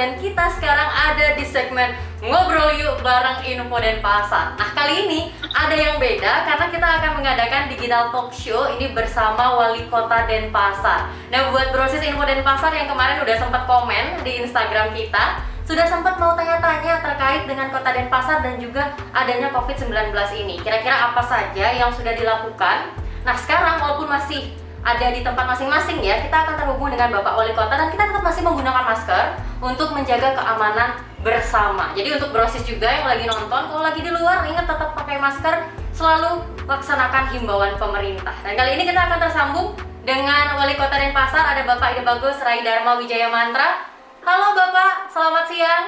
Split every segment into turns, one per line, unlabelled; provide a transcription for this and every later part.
dan kita sekarang ada di segmen Ngobrol Yuk bareng Info dan Pasar. Nah, kali ini ada yang beda karena kita akan mengadakan digital talk show ini bersama Wali Kota Denpasar. Nah, buat brosis Info dan Pasar yang kemarin udah sempat komen di Instagram kita, sudah sempat mau tanya-tanya terkait dengan Kota Denpasar dan juga adanya COVID-19 ini. Kira-kira apa saja yang sudah dilakukan? Nah, sekarang walaupun masih ada di tempat masing-masing ya, kita akan terhubung dengan Bapak Wali Kota dan kita tetap masih menggunakan masker untuk menjaga keamanan bersama. Jadi untuk brosis juga yang lagi nonton, kalau lagi di luar ingat tetap pakai masker, selalu laksanakan himbauan pemerintah. Dan kali ini kita akan tersambung dengan Wali Kota Denpasar, ada Bapak Ide Bagus Rai Dharma Wijaya Mantra. Halo Bapak, selamat siang.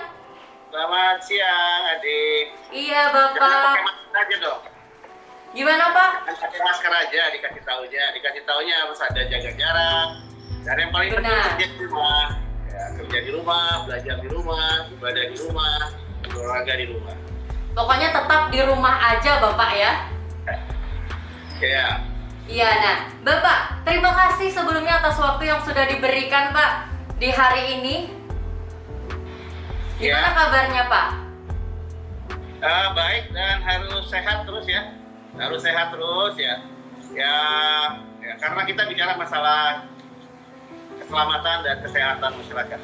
Selamat siang, adik.
Iya
Jangan
Bapak.
pakai masker aja dong.
Gimana Pak?
Pakai masker aja, dikasih tahunya. Dikasih tahunya harus ada jaga jarak. Dan yang paling penting kerja di rumah. Ya, kerja di rumah, belajar di rumah, ibadah di rumah, olahraga di rumah.
Pokoknya tetap di rumah aja Bapak ya.
Ya,
Iya, nah, Bapak, terima kasih sebelumnya atas waktu yang sudah diberikan, Pak, di hari ini. Gimana
Ya.
kabarnya, Pak?
Eh, baik dan harus sehat terus ya. Harus sehat terus ya. Ya, ya karena kita bicara masalah keselamatan dan kesehatan masyarakat.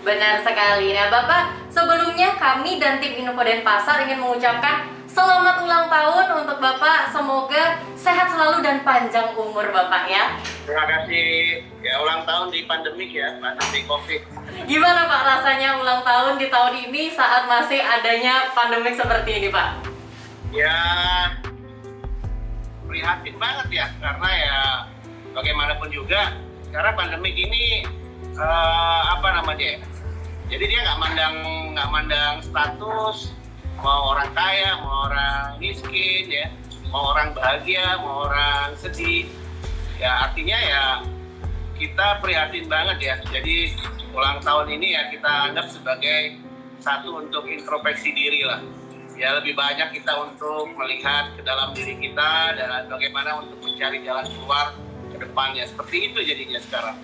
Benar sekali. Nah, Bapak, sebelumnya kami dan tim Info Denpasar ingin mengucapkan selamat ulang tahun untuk Bapak. Semoga sehat selalu dan panjang umur, Bapak ya.
Terima kasih ya ulang tahun di pandemik ya, pandemi COVID.
Gimana, Pak, rasanya ulang tahun di tahun ini saat masih adanya pandemik seperti ini, Pak?
Ya prihatin banget ya karena ya bagaimanapun juga karena pandemik ini eh, apa namanya ya jadi dia nggak mandang nggak mandang status mau orang kaya mau orang miskin ya mau orang bahagia mau orang sedih. Ya artinya ya kita prihatin banget ya. Jadi ulang tahun ini ya kita anggap sebagai satu untuk introspeksi diri lah ya lebih banyak kita untuk melihat ke dalam diri kita dan bagaimana untuk mencari jalan keluar ke depannya seperti itu jadinya sekarang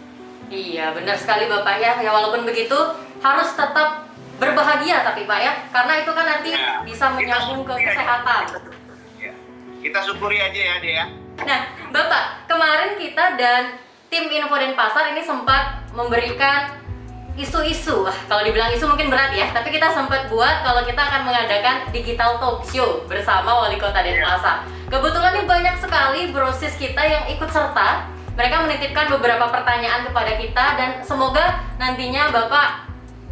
Iya, benar sekali Bapak ya. Ya walaupun begitu harus tetap berbahagia tapi Pak ya, karena itu kan nanti
Ya,
bisa menyambung ke kesehatan.
Ya. kita syukuri aja ya dia
Nah, Bapak, kemarin kita dan tim Info Denpasar ini sempat memberikan isu-isu. Kalau dibilang isu mungkin berat ya, tapi kita sempat buat kalau kita akan mengadakan digital talk show bersama Wali Kota Denpasar. Kebetulan nih banyak sekali brosis kita yang ikut serta. Mereka menitipkan beberapa pertanyaan kepada kita dan semoga nantinya Bapak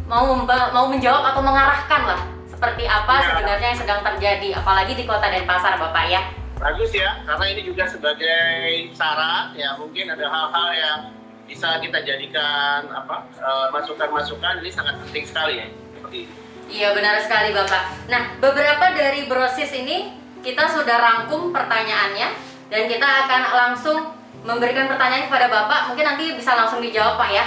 mau mau menjawab atau mengarahkan lah seperti apa
Ya.
sebenarnya yang sedang terjadi apalagi di Kota Denpasar Bapak ya.
bagus ya karena ini juga sebagai saran ya mungkin ada hal-hal yang bisa kita jadikan apa eh, masukan-masukan ini sangat penting sekali ya seperti ini.
Iya benar sekali Bapak. Nah beberapa dari brosis ini kita sudah rangkum pertanyaannya dan kita akan langsung memberikan pertanyaan kepada Bapak. Mungkin nanti bisa langsung dijawab Pak ya.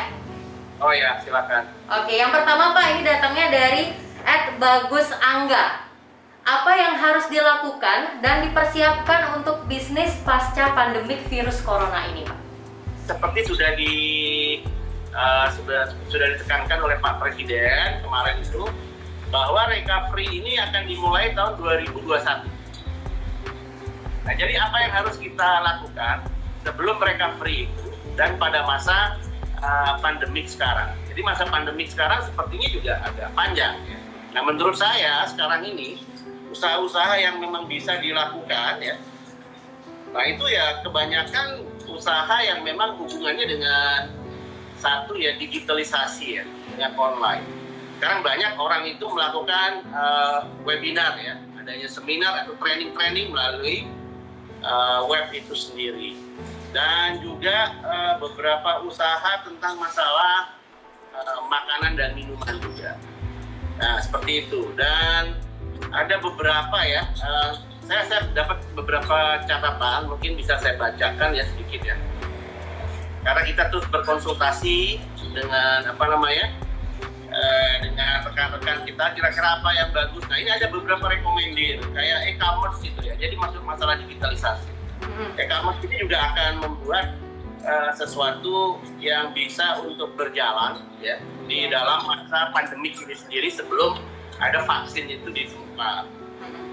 oh ya silakan
Oke yang pertama Pak ini datangnya dari Bagus Angga. Apa yang harus dilakukan dan dipersiapkan untuk bisnis pasca pandemik virus corona ini Pak?
Seperti sudah di uh, sudah sudah ditekankan oleh Pak Presiden kemarin itu bahwa recovery ini akan dimulai tahun 2021. Nah, jadi apa yang harus kita lakukan sebelum recovery itu dan pada masa uh, pandemik sekarang. Jadi masa pandemik sekarang sepertinya juga agak panjang. Nah, menurut saya sekarang ini usaha-usaha yang memang bisa dilakukan ya Nah itu ya kebanyakan usaha yang memang hubungannya dengan satu ya digitalisasi ya dengan online. Sekarang banyak orang itu melakukan eh, webinar ya, adanya seminar atau training-training melalui eh, web itu sendiri. Dan juga eh, beberapa usaha tentang masalah eh, makanan dan minuman juga. Nah seperti itu dan ada beberapa ya. eh, saya, saya dapat beberapa catatan, mungkin bisa saya bacakan ya sedikit ya. Karena kita terus berkonsultasi dengan apa namanya, eh, dengan rekan-rekan kita, kira-kira apa yang bagus. Nah ini ada beberapa rekomendasi kayak e-commerce gitu ya. Jadi masuk masalah digitalisasi.
Hmm.
E-commerce ini juga akan membuat uh, sesuatu yang bisa untuk berjalan ya di dalam masa pandemik ini sendiri sebelum ada vaksin itu ditemukan.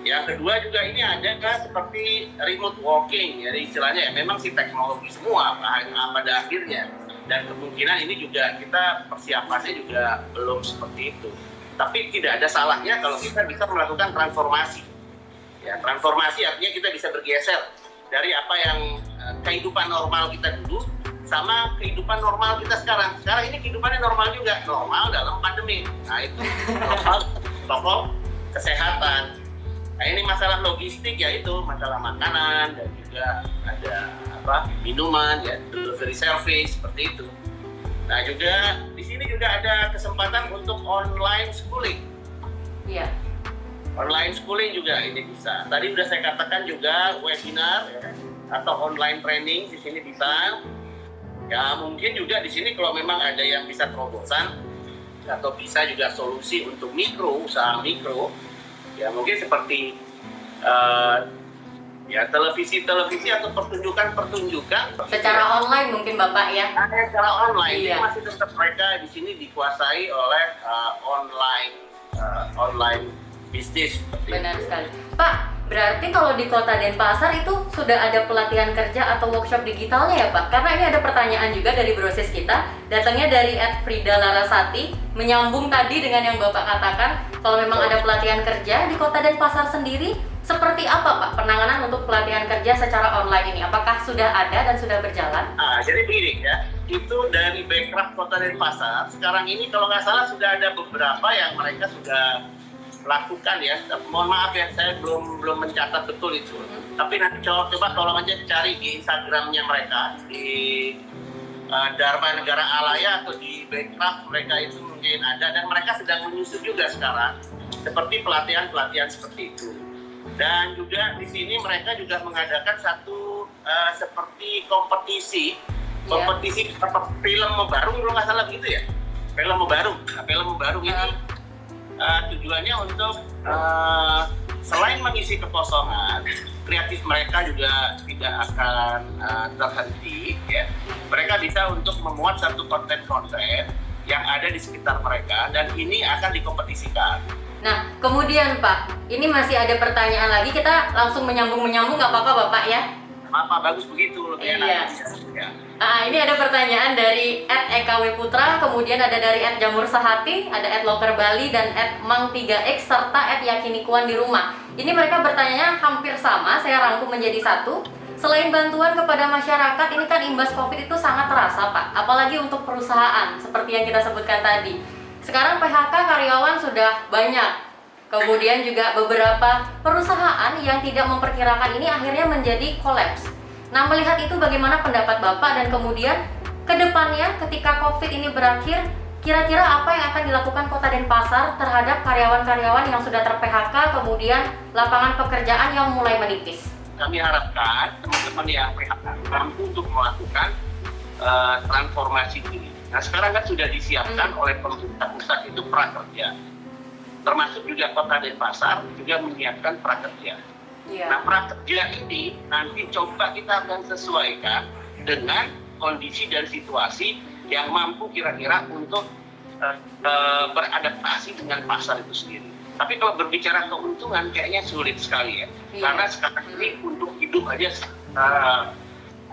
Yang kedua juga ini ada kan seperti remote walking, jadi istilahnya ya memang si teknologi semua pada akhirnya dan kemungkinan ini juga kita persiapannya juga belum seperti itu. Tapi tidak ada salahnya kalau kita bisa melakukan transformasi. Ya, transformasi artinya kita bisa bergeser dari apa yang uh, kehidupan normal kita dulu sama kehidupan normal kita sekarang. Sekarang ini kehidupannya normal juga, normal dalam pandemi. Nah itu normal protokol kesehatan. Nah ini masalah logistik ya itu masalah makanan dan juga ada apa minuman ya delivery service seperti itu. Nah juga di sini juga ada kesempatan untuk online schooling.
Iya.
Online schooling juga ini bisa. Tadi sudah saya katakan juga webinar ya, atau online training di sini bisa. Ya mungkin juga di sini kalau memang ada yang bisa terobosan atau bisa juga solusi untuk mikro usaha mikro ya mungkin seperti uh, ya televisi-televisi atau pertunjukan-pertunjukan.
Secara online mungkin bapak ya?
Nah, secara online.
Iya.
masih tetap mereka di sini dikuasai oleh uh, online uh, online bisnis.
Benar sekali. Pak Berarti kalau di kota Denpasar itu sudah ada pelatihan kerja atau workshop digitalnya ya Pak? Karena ini ada pertanyaan juga dari brosis kita, datangnya dari Ed Frida Larasati, menyambung tadi dengan yang Bapak katakan, kalau memang ada pelatihan kerja di kota Denpasar sendiri, seperti apa Pak penanganan untuk pelatihan kerja secara online ini? Apakah sudah ada dan sudah berjalan?
Ah, jadi begini ya, itu dari backcraft kota Denpasar, sekarang ini kalau nggak salah sudah ada beberapa yang mereka sudah lakukan ya. Mohon maaf ya, saya belum belum mencatat betul itu. Tapi nanti coba, coba tolong aja cari di Instagramnya mereka di uh, Dharma Negara Alaya atau di Backcraft mereka itu mungkin ada dan mereka sedang menyusun juga sekarang seperti pelatihan-pelatihan seperti itu. Dan juga di sini mereka juga mengadakan satu uh, seperti kompetisi, iya. kompetisi yeah. film baru kalau nggak salah begitu ya, film baru, film baru ini uh, tujuannya untuk uh, selain mengisi kekosongan kreatif mereka juga tidak akan uh, terhenti ya. Mereka bisa untuk memuat satu konten-konten yang ada di sekitar mereka dan ini akan dikompetisikan.
Nah kemudian Pak ini masih ada pertanyaan lagi kita langsung menyambung-menyambung nggak apa-apa Bapak ya
apa bagus begitu lebih
iya. Ya. Nah, ini ada pertanyaan dari @ekw Putra, kemudian ada dari @jamur sahati, ada @loker Bali dan @mang3x serta @yakinikuan di rumah. Ini mereka bertanya hampir sama, saya rangkum menjadi satu. Selain bantuan kepada masyarakat, ini kan imbas Covid itu sangat terasa, Pak. Apalagi untuk perusahaan, seperti yang kita sebutkan tadi. Sekarang PHK karyawan sudah banyak. Kemudian juga beberapa perusahaan yang tidak memperkirakan ini akhirnya menjadi kolaps Nah, melihat itu bagaimana pendapat Bapak dan kemudian ke depannya ketika COVID ini berakhir, kira-kira apa yang akan dilakukan Kota Denpasar terhadap karyawan-karyawan yang sudah ter-PHK, kemudian lapangan pekerjaan yang mulai menipis?
Kami harapkan teman-teman yang PHK mampu untuk melakukan uh, transformasi ini. Nah, sekarang kan sudah disiapkan hmm. oleh pemerintah pusat itu prakerja. Termasuk juga Kota Denpasar juga menyiapkan prakerja Yeah. Nah prakerja ini nanti coba kita akan sesuaikan dengan kondisi dan situasi yang mampu kira-kira untuk uh, uh, beradaptasi dengan pasar itu sendiri. Tapi kalau berbicara keuntungan kayaknya sulit sekali ya, yeah. karena sekarang ini untuk hidup aja uh,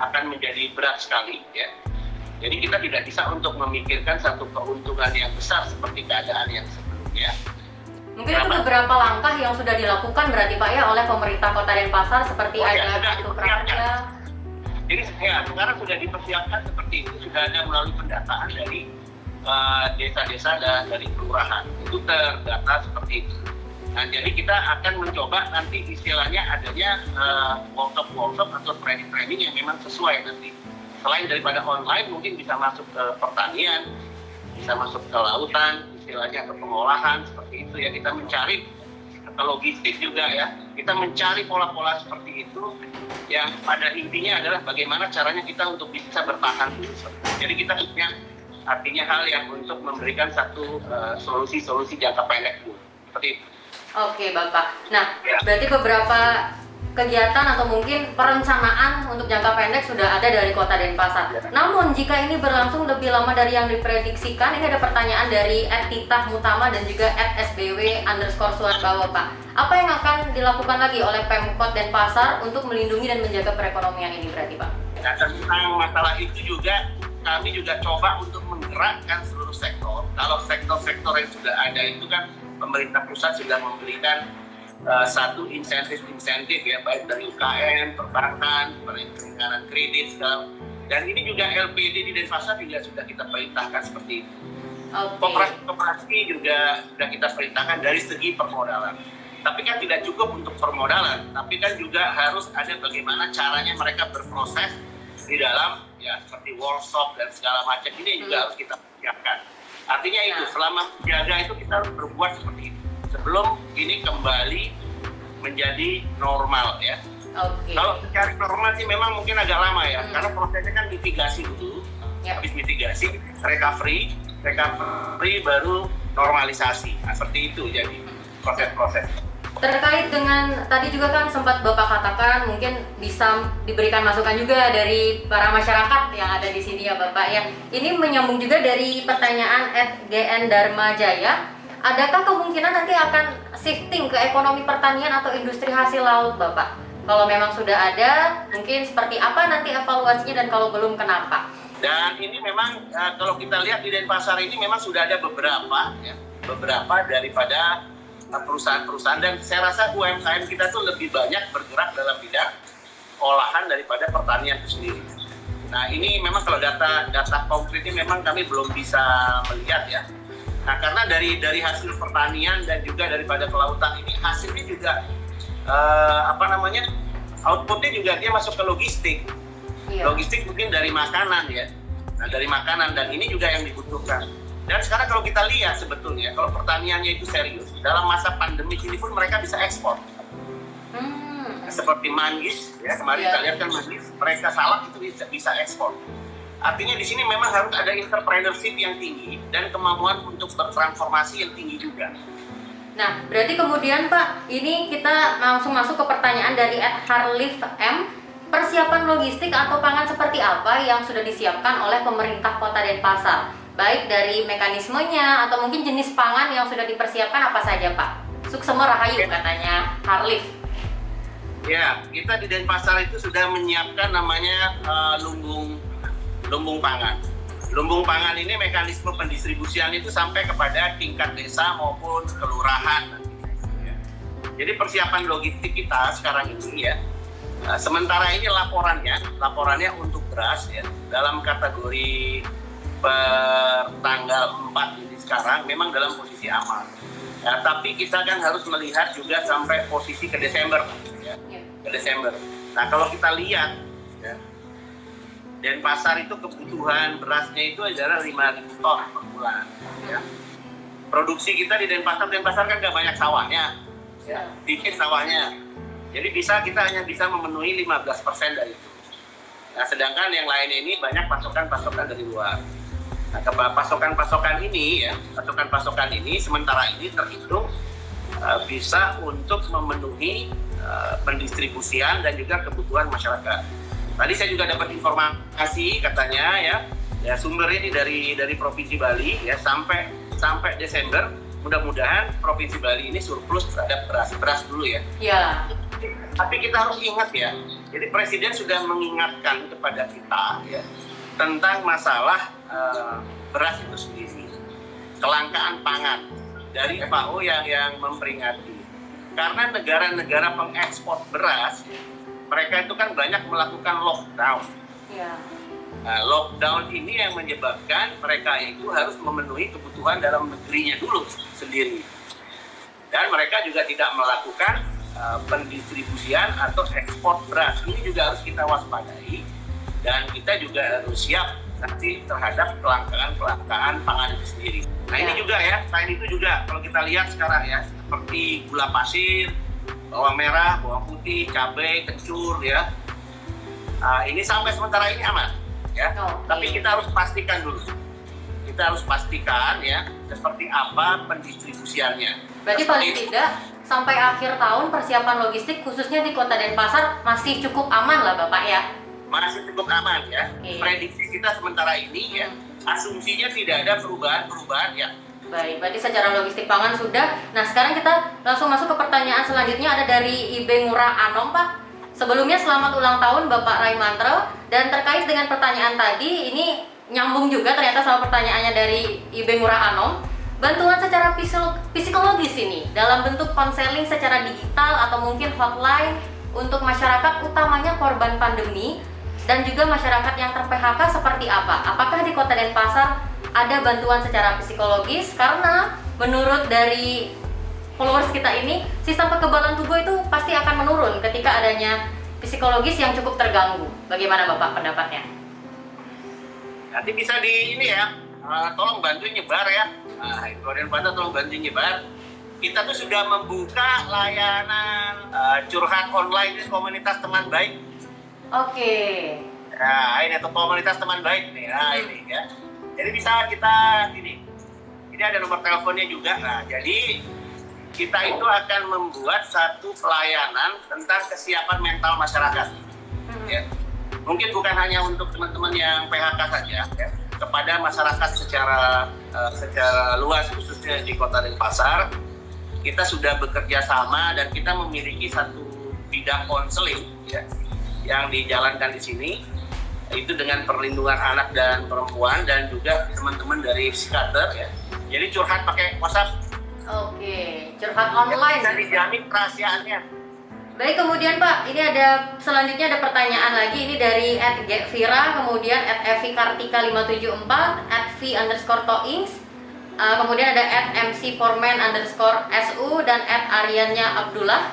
akan menjadi berat sekali ya. Jadi kita tidak bisa untuk memikirkan satu keuntungan yang besar seperti keadaan yang sebelumnya.
Mungkin itu beberapa langkah yang sudah dilakukan berarti Pak ya oleh pemerintah Kota Denpasar seperti oh, ya, ada kartu prakerja.
Jadi ya, sekarang sudah dipersiapkan seperti itu sudah ada melalui pendataan dari eh, desa-desa uh, dan dari kelurahan itu terdata seperti itu. Nah, jadi kita akan mencoba nanti istilahnya adanya uh, workshop-workshop atau training-training yang memang sesuai nanti. Selain daripada online, mungkin bisa masuk ke pertanian, bisa masuk ke lautan, istilahnya ke pengolahan seperti itu ya kita mencari ke logistik juga ya kita mencari pola-pola seperti itu yang pada intinya adalah bagaimana caranya kita untuk bisa bertahan jadi kita punya artinya hal yang untuk memberikan satu eh, solusi-solusi uh, jangka pendek seperti itu.
Oke Bapak. Nah ya. berarti beberapa kegiatan atau mungkin perencanaan untuk jangka pendek sudah ada dari Kota Denpasar.
Ya.
Namun jika ini berlangsung lebih lama dari yang diprediksikan, ini ada pertanyaan dari Titah Mutama dan juga @sbw underscore Suarbawa Pak. Apa yang akan dilakukan lagi oleh Pemkot Denpasar untuk melindungi dan menjaga perekonomian ini berarti Pak?
Nah, tentang masalah itu juga kami juga coba untuk menggerakkan seluruh sektor. Kalau sektor-sektor yang sudah ada itu kan pemerintah pusat sudah memberikan uh, satu insentif-insentif ya baik dari UKM, perbankan, perlindungan kredit segala. Dan ini juga LPD di Denpasar juga sudah kita perintahkan seperti itu.
Okay.
Koperasi juga sudah kita perintahkan dari segi permodalan. Tapi kan tidak cukup untuk permodalan, tapi kan juga harus ada bagaimana caranya mereka berproses di dalam ya seperti workshop dan segala macam ini juga hmm. harus kita siapkan. Artinya itu, ya. selama menjaga itu kita harus berbuat seperti itu. Sebelum ini kembali menjadi normal ya. Okay. Kalau cari normal sih memang mungkin agak lama ya, hmm. karena prosesnya kan mitigasi dulu. Ya. Habis mitigasi, recovery, recovery baru normalisasi. Nah, seperti itu jadi proses-proses
terkait dengan tadi juga kan sempat Bapak katakan mungkin bisa diberikan masukan juga dari para masyarakat yang ada di sini ya Bapak ya. Ini menyambung juga dari pertanyaan GN Dharma Jaya. Adakah kemungkinan nanti akan shifting ke ekonomi pertanian atau industri hasil laut Bapak? Kalau memang sudah ada, mungkin seperti apa nanti evaluasinya dan kalau belum kenapa?
Dan ini memang uh, kalau kita lihat di Denpasar ini memang sudah ada beberapa ya, beberapa daripada perusahaan-perusahaan dan saya rasa UMKM kita tuh lebih banyak bergerak dalam bidang olahan daripada pertanian itu sendiri. Nah ini memang kalau data data konkretnya memang kami belum bisa melihat ya. Nah karena dari dari hasil pertanian dan juga daripada kelautan ini hasilnya juga uh, apa namanya outputnya juga dia masuk ke logistik. Iya. Logistik mungkin dari makanan ya. Nah dari makanan dan ini juga yang dibutuhkan. Dan sekarang kalau kita lihat sebetulnya, kalau pertaniannya itu serius, dalam masa pandemi ini pun mereka bisa ekspor. Hmm. Seperti manggis, ya kemarin yeah. kita lihat kan manggis, mereka salak itu bisa, bisa ekspor. Artinya di sini memang harus ada entrepreneurship yang tinggi dan kemampuan untuk bertransformasi yang tinggi juga.
Nah, berarti kemudian Pak, ini kita langsung masuk ke pertanyaan dari Ed Harlif M. Persiapan logistik atau pangan seperti apa yang sudah disiapkan oleh pemerintah Kota Denpasar? baik dari mekanismenya atau mungkin jenis pangan yang sudah dipersiapkan apa saja Pak? Suksema Rahayu katanya Harlif.
Ya, kita di Denpasar itu sudah menyiapkan namanya uh, lumbung lumbung pangan. Lumbung pangan ini mekanisme pendistribusian itu sampai kepada tingkat desa maupun kelurahan. Jadi persiapan logistik kita sekarang ini ya, uh, sementara ini laporannya, laporannya untuk beras ya dalam kategori per tanggal 4 ini sekarang memang dalam posisi aman. Ya, tapi kita kan harus melihat juga sampai posisi ke Desember, ya, iya. ke Desember. Nah kalau kita lihat, ya, pasar itu kebutuhan berasnya itu adalah 5.000 ton per bulan. Ya. Produksi kita di Denpasar, Denpasar kan nggak banyak sawahnya, ya, dikit sawahnya. Jadi bisa kita hanya bisa memenuhi 15% dari itu. Nah, sedangkan yang lain ini banyak pasokan-pasokan dari luar. Nah, pasokan-pasokan ini ya, pasokan-pasokan ini sementara ini terhitung uh, bisa untuk memenuhi uh, pendistribusian dan juga kebutuhan masyarakat. Tadi saya juga dapat informasi katanya ya, ya sumber ini dari dari provinsi Bali ya sampai sampai Desember mudah-mudahan provinsi Bali ini surplus terhadap beras beras dulu ya.
Iya.
Tapi kita harus ingat ya, jadi presiden sudah mengingatkan kepada kita ya tentang masalah uh, beras itu sendiri, kelangkaan pangan dari FAO yang yang memperingati. Karena negara-negara pengekspor beras, mereka itu kan banyak melakukan lockdown. Ya. Nah, lockdown ini yang menyebabkan mereka itu harus memenuhi kebutuhan dalam negerinya dulu sendiri. Dan mereka juga tidak melakukan uh, pendistribusian atau ekspor beras. Ini juga harus kita waspadai dan kita juga harus siap nanti terhadap kelangkaan-kelangkaan pangan itu sendiri. Nah ya. ini juga ya, selain itu juga kalau kita lihat sekarang ya, seperti gula pasir, bawang merah, bawang putih, cabai, kencur ya. Nah, ini sampai sementara ini aman ya. Oh, Tapi kita harus pastikan dulu. Kita harus pastikan ya seperti apa pendistribusiannya.
Berarti paling tidak sampai akhir tahun persiapan logistik khususnya di Kota Denpasar masih cukup aman lah Bapak ya?
Masih cukup aman ya.
Oke.
Prediksi kita sementara ini ya, asumsinya tidak ada perubahan-perubahan ya.
Baik, berarti secara logistik pangan sudah. Nah, sekarang kita langsung masuk ke pertanyaan selanjutnya ada dari IB Ngurah Anom, Pak. Sebelumnya selamat ulang tahun Bapak Raimantra dan terkait dengan pertanyaan tadi ini nyambung juga ternyata sama pertanyaannya dari IB Ngurah Anom. Bantuan secara psikologis ini dalam bentuk konseling secara digital atau mungkin hotline untuk masyarakat utamanya korban pandemi dan juga masyarakat yang ter-PHK seperti apa? Apakah di Kota Denpasar ada bantuan secara psikologis? Karena menurut dari followers kita ini, sistem kekebalan tubuh itu pasti akan menurun ketika adanya psikologis yang cukup terganggu. Bagaimana Bapak pendapatnya?
Nanti bisa di ini ya, eh, tolong bantu nyebar ya. Nah, Korean Panda tolong bantu nyebar. Kita tuh sudah membuka layanan eh, curhat online di komunitas teman baik.
Oke.
Nah, ini tuh komunitas teman baik nih. Nah,
Hmm.
ini ya. Jadi bisa kita ini. Ini ada nomor teleponnya juga. Nah, jadi kita itu akan membuat satu pelayanan tentang kesiapan mental masyarakat.
Hmm.
Ya. Mungkin bukan hanya untuk teman-teman yang PHK saja, ya. kepada masyarakat secara eh, secara luas khususnya di Kota Denpasar, kita sudah bekerja sama dan kita memiliki satu bidang konseling ya, yang dijalankan di sini itu dengan perlindungan anak dan perempuan dan juga teman-teman dari psikiater ya. Jadi curhat pakai WhatsApp
Oke, curhat
ya,
online.
bisa dijamin kerahasiaannya.
Baik, kemudian Pak, ini ada selanjutnya ada pertanyaan lagi ini dari @vira, kemudian @evikartika574, @v underscore toings, uh, kemudian ada @mcforman underscore su dan @ariannya Abdullah.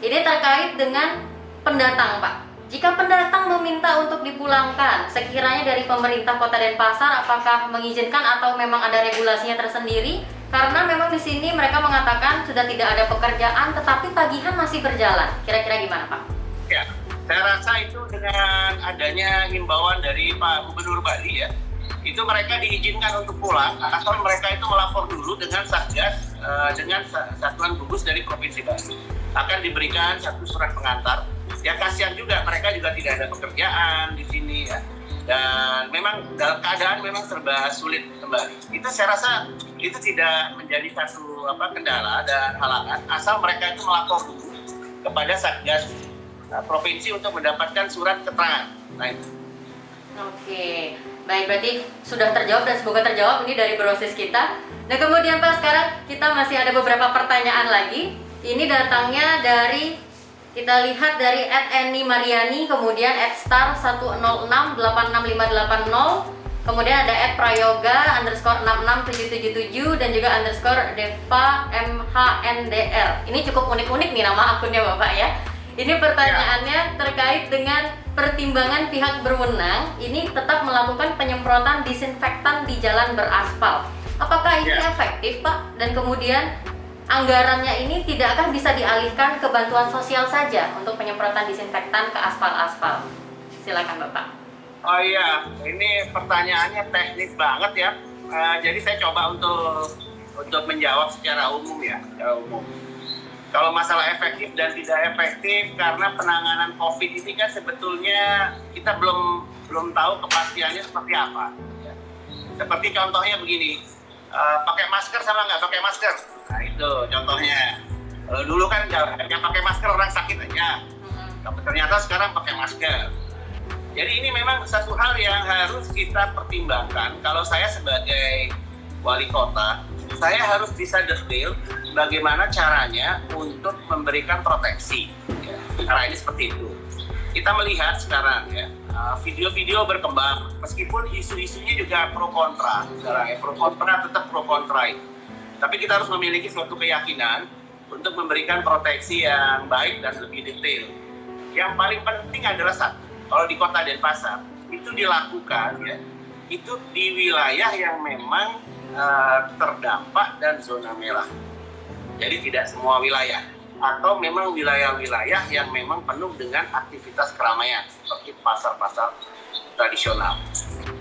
Ini terkait dengan pendatang, Pak. Jika pendatang meminta untuk dipulangkan, sekiranya dari pemerintah Kota Denpasar, apakah mengizinkan atau memang ada regulasinya tersendiri? Karena memang di sini mereka mengatakan sudah tidak ada pekerjaan, tetapi tagihan masih berjalan. Kira-kira gimana, Pak?
Ya, saya rasa itu dengan adanya himbauan dari Pak Gubernur Bali ya, itu mereka diizinkan untuk pulang asal mereka itu melapor dulu dengan satgas eh, dengan sa- satuan gugus dari provinsi Bali akan diberikan satu surat pengantar. Ya kasihan juga mereka juga tidak ada pekerjaan di sini ya. Dan memang dalam keadaan memang serba sulit kembali. Itu saya rasa itu tidak menjadi satu apa kendala dan halangan asal mereka itu melapor dulu kepada satgas uh, provinsi untuk mendapatkan surat keterangan. Nah itu.
Oke, baik berarti sudah terjawab dan semoga terjawab ini dari proses kita. Nah kemudian Pak sekarang kita masih ada beberapa pertanyaan lagi. Ini datangnya dari kita lihat dari @eni Mariani, kemudian @star 106865880, kemudian ada @prayoga underscore 66777 dan juga underscore deva mhndr. Ini cukup unik-unik nih nama akunnya Bapak ya. Ini pertanyaannya terkait dengan pertimbangan pihak berwenang ini tetap melakukan penyemprotan disinfektan di jalan beraspal. Apakah ini
Ya.
efektif, Pak? Dan kemudian anggarannya ini tidakkah bisa dialihkan ke bantuan sosial saja untuk penyemprotan disinfektan ke aspal-aspal? Silakan, Bapak.
Oh iya, ini pertanyaannya teknis banget ya. Eh, jadi saya coba untuk untuk menjawab secara umum ya, secara umum. Kalau masalah efektif dan tidak efektif karena penanganan COVID ini kan sebetulnya kita belum belum tahu kepastiannya seperti apa. Seperti contohnya begini, eh, pakai masker sama nggak pakai masker. Nah itu contohnya. Kalau dulu kan nggak pakai masker orang sakit aja. Tapi ternyata sekarang pakai masker. Jadi ini memang satu hal yang harus kita pertimbangkan. Kalau saya sebagai wali kota, saya harus bisa detail bagaimana caranya untuk memberikan proteksi. Ya, Cara ini seperti itu. Kita melihat sekarang ya, uh, video-video berkembang, meskipun isu-isunya juga pro kontra. Sekarang ya, pro kontra tetap pro kontra. itu. Tapi kita harus memiliki suatu keyakinan untuk memberikan proteksi yang baik dan lebih detail. Yang paling penting adalah satu, kalau di kota Denpasar itu dilakukan ya, itu di wilayah yang memang eh, terdampak dan zona merah. Jadi tidak semua wilayah atau memang wilayah-wilayah yang memang penuh dengan aktivitas keramaian seperti pasar-pasar tradisional.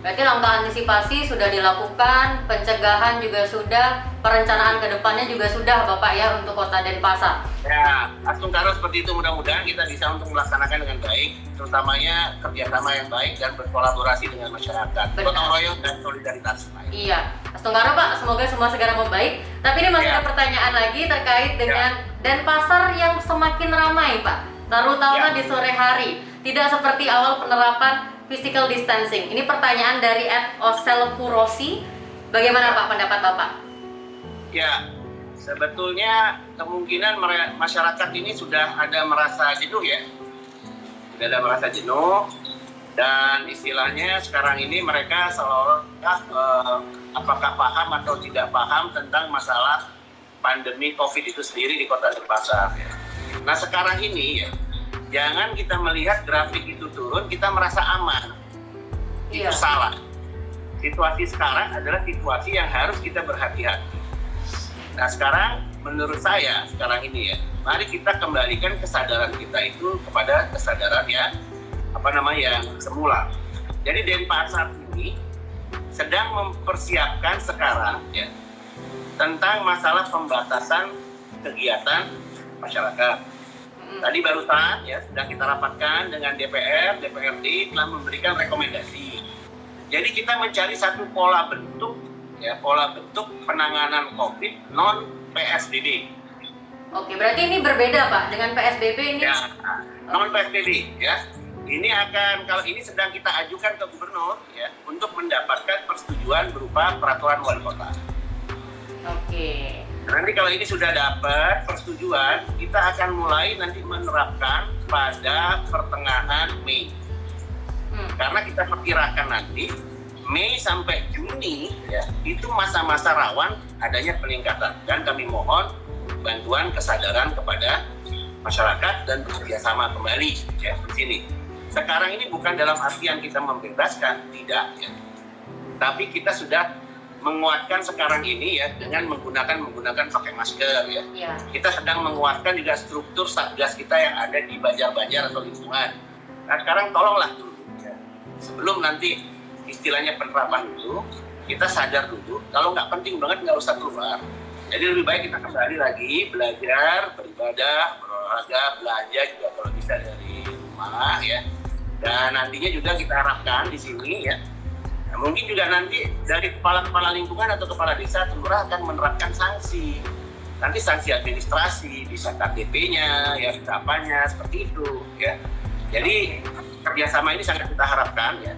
Berarti langkah antisipasi sudah dilakukan, pencegahan juga sudah, perencanaan ke depannya juga sudah Bapak ya untuk kota Denpasar.
Ya, Astungkaro seperti itu mudah-mudahan kita bisa untuk melaksanakan dengan baik, terutamanya kerjasama yang baik dan berkolaborasi dengan masyarakat, gotong royong dan solidaritas.
Iya, Astungkaro Pak, semoga semua segera membaik. Tapi ini masih
Ya.
ada pertanyaan lagi terkait dengan Denpasar yang semakin ramai Pak, terutama
Ya.
di sore hari. Tidak seperti awal penerapan physical distancing. Ini pertanyaan dari Ed Osel Kurosi. Bagaimana Pak pendapat Bapak?
Ya, sebetulnya kemungkinan masyarakat ini sudah ada merasa jenuh ya, sudah ada merasa jenuh dan istilahnya sekarang ini mereka seolah-olah eh, apakah paham atau tidak paham tentang masalah pandemi COVID itu sendiri di Kota Denpasar. ya. Nah sekarang ini ya, jangan kita melihat grafik itu turun kita merasa aman, itu
Iya.
salah. Situasi sekarang adalah situasi yang harus kita berhati-hati. Nah sekarang menurut saya sekarang ini ya, mari kita kembalikan kesadaran kita itu kepada kesadaran yang apa namanya yang semula. Jadi Denpasar ini sedang mempersiapkan sekarang ya tentang masalah pembatasan kegiatan masyarakat. Tadi barusan ya sudah kita rapatkan dengan DPR, DPRD telah memberikan rekomendasi. Jadi kita mencari satu pola bentuk ya pola bentuk penanganan COVID non PSBB.
Oke, berarti ini berbeda Pak dengan PSBB ini.
Ya, non PSBB ya. Ini akan kalau ini sedang kita ajukan ke gubernur ya untuk mendapatkan persetujuan berupa peraturan wali kota.
Oke.
Nanti kalau ini sudah dapat persetujuan, kita akan mulai nanti menerapkan pada pertengahan Mei.
Hmm.
karena kita perkirakan nanti Mei sampai Juni ya itu masa-masa rawan adanya peningkatan dan kami mohon bantuan kesadaran kepada masyarakat dan bekerjasama kembali ya di sini. Sekarang ini bukan dalam artian kita membebaskan tidak ya, tapi kita sudah menguatkan sekarang ini ya dengan menggunakan menggunakan pakai masker ya.
Ya.
Kita sedang menguatkan juga struktur satgas kita yang ada di banjar-banjar atau lingkungan. Nah sekarang tolonglah dulu ya. sebelum nanti istilahnya penerapan itu kita sadar dulu kalau nggak penting banget nggak usah keluar. Jadi lebih baik kita kembali lagi belajar, beribadah, berolahraga, belanja juga kalau bisa dari rumah ya. Dan nantinya juga kita harapkan di sini ya Nah, mungkin juga nanti dari kepala-kepala lingkungan atau kepala desa kelurahan akan menerapkan sanksi. Nanti sanksi administrasi, bisa KTP-nya, ya apanya seperti itu, ya. Jadi kerjasama ini sangat kita harapkan, ya.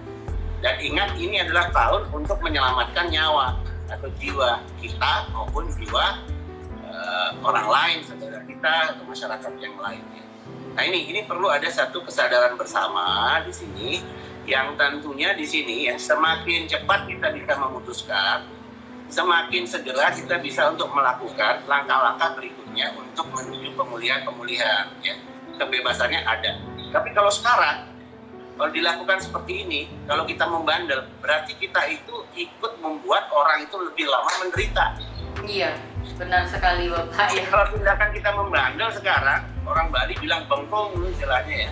Dan ingat ini adalah tahun untuk menyelamatkan nyawa atau jiwa kita maupun jiwa eh, orang lain, saudara kita atau masyarakat yang lainnya. Nah ini ini perlu ada satu kesadaran bersama di sini yang tentunya di sini ya semakin cepat kita bisa memutuskan, semakin segera kita bisa untuk melakukan langkah-langkah berikutnya untuk menuju pemulihan-pemulihan. Ya. Kebebasannya ada. Tapi kalau sekarang kalau dilakukan seperti ini, kalau kita membandel, berarti kita itu ikut membuat orang itu lebih lama menderita.
Iya, benar sekali Bapak ya.
Kalau tindakan kita membandel sekarang, orang Bali bilang bengkong istilahnya ya.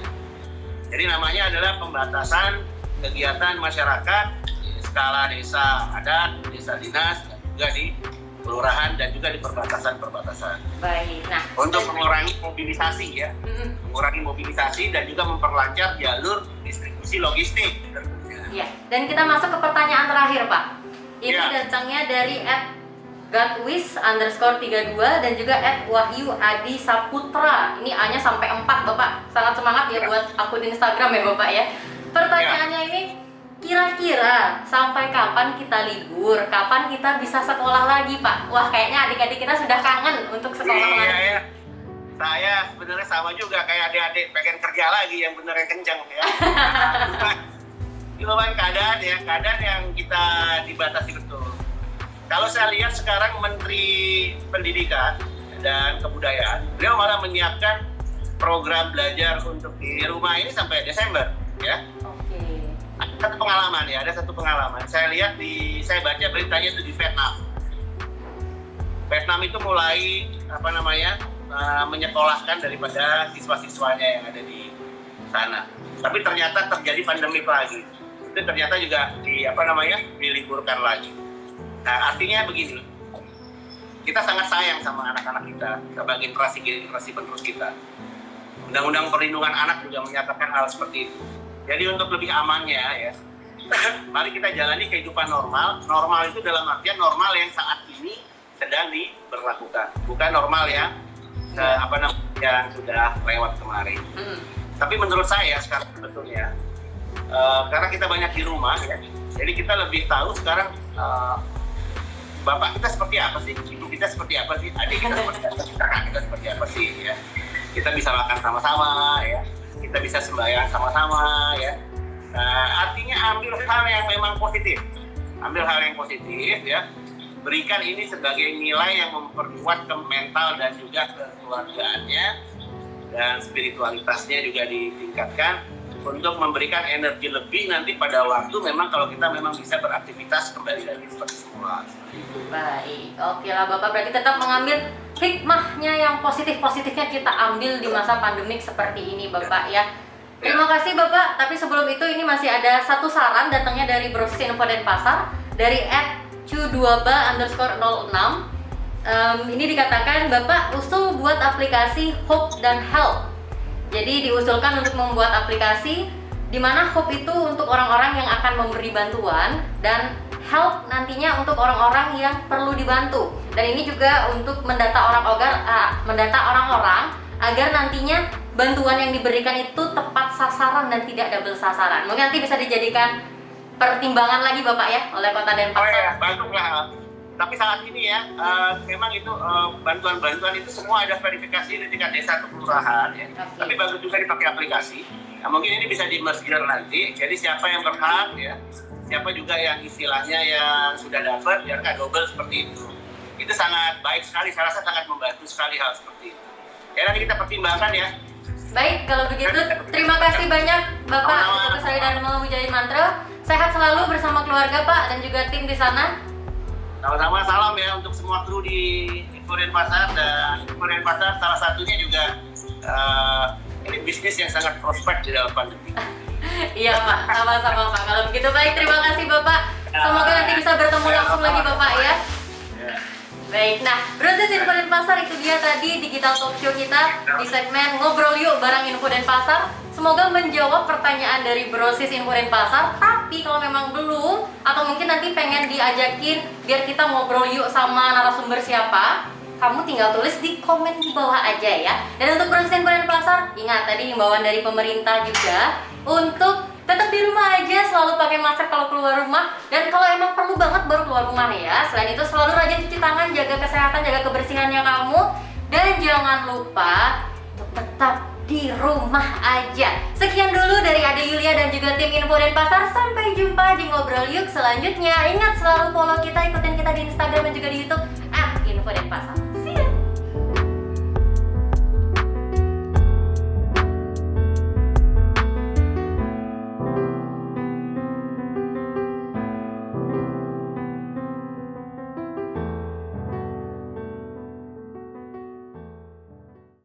Jadi namanya adalah pembatasan kegiatan masyarakat di skala desa adat, desa dinas, dan juga di kelurahan dan juga di perbatasan-perbatasan.
Baik. Nah,
Untuk mengurangi mobilisasi ya, mengurangi mobilisasi dan juga memperlancar jalur distribusi logistik.
Iya, dan kita masuk ke pertanyaan terakhir, Pak. Ini
Iya.
datangnya dari at Gatwis underscore 32 dan juga at Wahyu Adi Saputra. Ini A-nya sampai 4, Bapak. Sangat semangat ya
Ya.
buat akun Instagram ya, Bapak ya. Pertanyaannya ini, kira-kira sampai kapan kita libur? Kapan kita bisa sekolah lagi, Pak? Wah, kayaknya adik-adik kita sudah kangen untuk sekolah
Iya,
lagi.
ya. Saya sebenarnya sama juga kayak adik-adik pengen kerja lagi yang bener yang kencang ya. Cuma kan keadaan ya, keadaan yang kita dibatasi betul. Kalau saya lihat sekarang Menteri Pendidikan dan Kebudayaan, beliau malah menyiapkan program belajar untuk di rumah ini sampai Desember ya.
Oke.
Ada satu pengalaman ya, ada satu pengalaman. Saya lihat di, saya baca beritanya itu di Vietnam. Vietnam itu mulai apa namanya eh, menyekolahkan daripada siswa-siswanya yang ada di sana. Tapi ternyata terjadi pandemi lagi. itu ternyata juga di apa namanya diliburkan lagi. Nah artinya begini, kita sangat sayang sama anak-anak kita sebagai generasi generasi penerus kita. Undang-undang perlindungan anak juga menyatakan hal seperti itu. Jadi untuk lebih amannya ya, mari kita jalani kehidupan normal. Normal itu dalam artian normal yang saat ini sedang diberlakukan, bukan normal yang eh, apa namanya yang sudah lewat kemarin.
Hmm.
Tapi menurut saya sekarang sebetulnya eh, karena kita banyak di rumah ya, jadi kita lebih tahu sekarang eh, bapak kita seperti apa sih, ibu kita seperti apa sih, adik kita seperti apa sih, kakak kita seperti apa sih? Ya. Kita bisa makan sama-sama ya, kita bisa sembahyang sama-sama ya. Nah, artinya ambil hal yang memang positif, ambil hal yang positif ya. Berikan ini sebagai nilai yang memperkuat ke mental dan juga kekeluargaannya dan spiritualitasnya juga ditingkatkan untuk memberikan energi lebih nanti pada waktu memang kalau kita memang bisa beraktivitas kembali lagi seperti semula.
Baik, oke lah Bapak. Berarti tetap mengambil hikmahnya yang positif-positifnya kita ambil di masa pandemik seperti ini Bapak ya. Terima kasih Bapak, tapi sebelum itu ini masih ada satu saran datangnya dari Brosis Info dan Pasar dari @cu2ba underscore 06 Em, ini dikatakan Bapak usul buat aplikasi Hope dan Help jadi diusulkan untuk membuat aplikasi di mana Hope itu untuk orang-orang yang akan memberi bantuan dan Help nantinya untuk orang-orang yang perlu dibantu. Dan ini juga untuk mendata orang ogar, ah, mendata orang-orang agar nantinya bantuan yang diberikan itu tepat sasaran dan tidak double sasaran. Mungkin nanti bisa dijadikan pertimbangan lagi Bapak ya oleh Kota
Oh
Denpasar.
ya, bantulah. Tapi saat ini ya, eh, memang itu eh, bantuan-bantuan itu semua ada verifikasi di tingkat desa atau kelurahan ya.
Oke.
Tapi bagus juga dipakai aplikasi. Nah, mungkin ini bisa di merger nanti. Jadi siapa yang berhak ya, siapa juga yang istilahnya yang sudah dapat ya nggak double seperti itu. Itu sangat baik sekali. Saya rasa sangat membantu sekali hal seperti itu. Ya nanti kita pertimbangkan ya.
Baik, kalau begitu terima kasih banyak Bapak Dr. Sari Dharma Wijaya Mantra. Sehat selalu bersama keluarga Pak dan juga tim di sana.
Sama-sama salam ya untuk semua kru di Info Pasar dan Info Pasar salah satunya juga eh, ini bisnis yang sangat prospek di dalam pandemi.
Iya Pak, sama-sama Pak. Kalau begitu baik, terima kasih Bapak. Semoga nanti bisa bertemu langsung lagi Bapak ya.
Ya.
Baik, nah proses info dan pasar itu dia tadi digital talk show kita di segmen ngobrol yuk barang info dan pasar. Semoga menjawab pertanyaan dari brosis info dan pasar. Tapi kalau memang belum atau mungkin nanti pengen diajakin biar kita ngobrol yuk sama narasumber siapa, kamu tinggal tulis di komen di bawah aja ya. Dan untuk brosis info dan pasar, ingat tadi himbauan dari pemerintah juga untuk tetap di rumah aja selalu pakai masker kalau keluar rumah. Dan kalau emang perlu banget baru keluar rumah ya. Selain itu selalu rajin cuci tangan jaga kesehatan jaga kebersihannya kamu. Dan jangan lupa untuk tetap di rumah aja. Sekian dulu dari Ade Yulia dan juga tim Info dan Pasar sampai jumpa di ngobrol yuk selanjutnya. Ingat selalu follow kita ikutin kita di Instagram dan juga di YouTube @info dan pasar